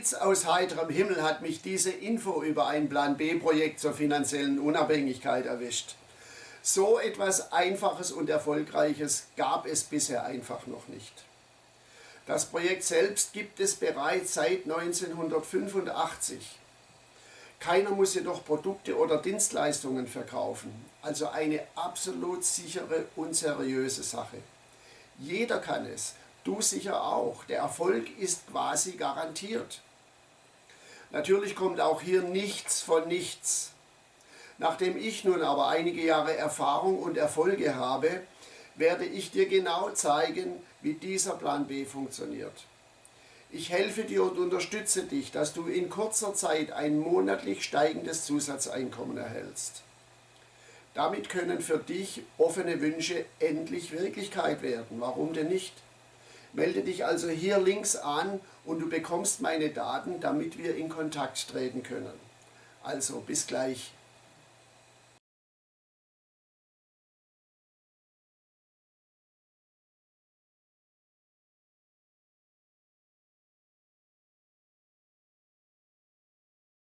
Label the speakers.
Speaker 1: Blitz aus heiterem Himmel hat mich diese Info über ein Plan B-Projekt zur finanziellen Unabhängigkeit erwischt. So etwas Einfaches und Erfolgreiches gab es bisher einfach noch nicht. Das Projekt selbst gibt es bereits seit 1985. Keiner muss jedoch Produkte oder Dienstleistungen verkaufen, also eine absolut sichere und seriöse Sache. Jeder kann es, du sicher auch. Der Erfolg ist quasi garantiert. Natürlich kommt auch hier nichts von nichts. Nachdem ich nun aber einige Jahre Erfahrung und Erfolge habe, werde ich dir genau zeigen, wie dieser Plan B funktioniert. Ich helfe dir und unterstütze dich, dass du in kurzer Zeit ein monatlich steigendes Zusatzeinkommen erhältst. Damit können für dich offene Wünsche endlich Wirklichkeit werden. Warum denn nicht? Melde dich also hier links an und du bekommst meine Daten, damit wir in Kontakt treten können. Also bis gleich.